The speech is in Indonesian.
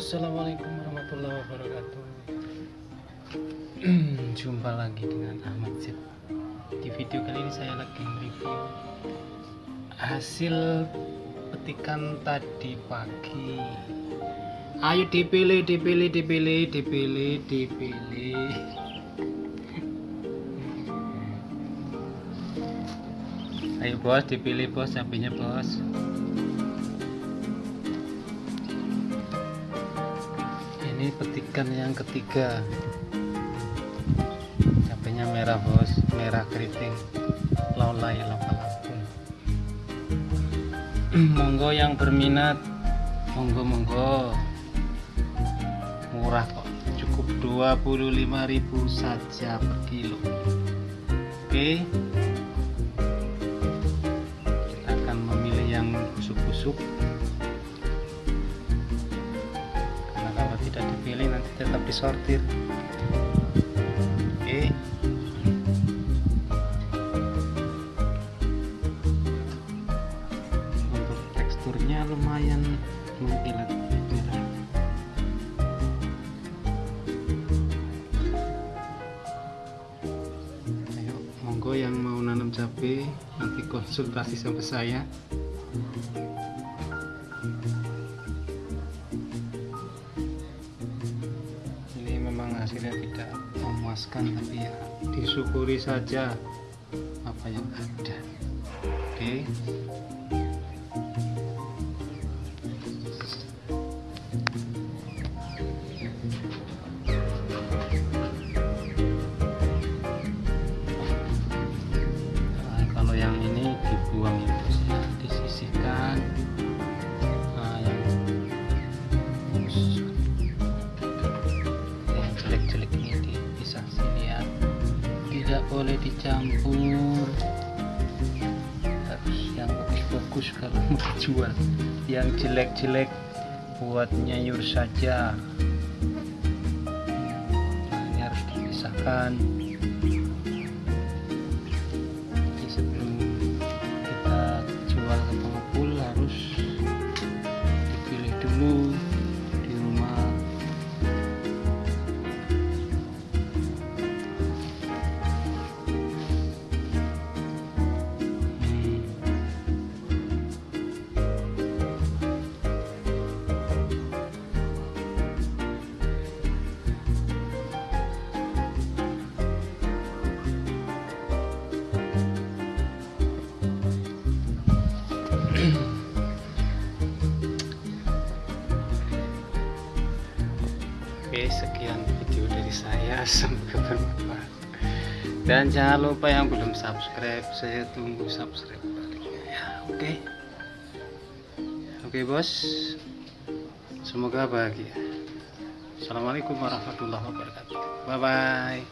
Assalamualaikum warahmatullahi wabarakatuh. Jumpa lagi dengan Ahmad Z Di video kali ini saya lagi review Hasil petikan tadi pagi. Ayo dipilih, dipilih, dipilih, dipilih, dipilih. Ayo bos, dipilih bos, cabenya bos ini petikan yang ketiga. Cabenya merah bos. Merah keriting. Laulai lapa lampung monggo yang berminat. Monggo monggo. Murah kok. Cukup 25.000 saja per kilo. Oke. kita tetap disortir. Oke. Untuk teksturnya lumayan mengkilat. Ayo monggo yang mau nanam cabai nanti konsultasi sama saya hasilnya tidak memuaskan tapi ya disyukuri saja apa yang ada oke okay. nah, kalau yang ini dibuang ya disisihkan jelek-jelek ini dipisah sini ya tidak boleh dicampur. Harus yang bagus-bagus kalau mau dijual. Yang jelek-jelek buat nyayur saja. Ini harus dipisahkan Oke sekian video dari saya. Semoga bermanfaat dan jangan lupa yang belum subscribe saya tunggu subscribe ya. Oke? Oke bos. Semoga bahagia. Assalamualaikum warahmatullahi wabarakatuh. Bye bye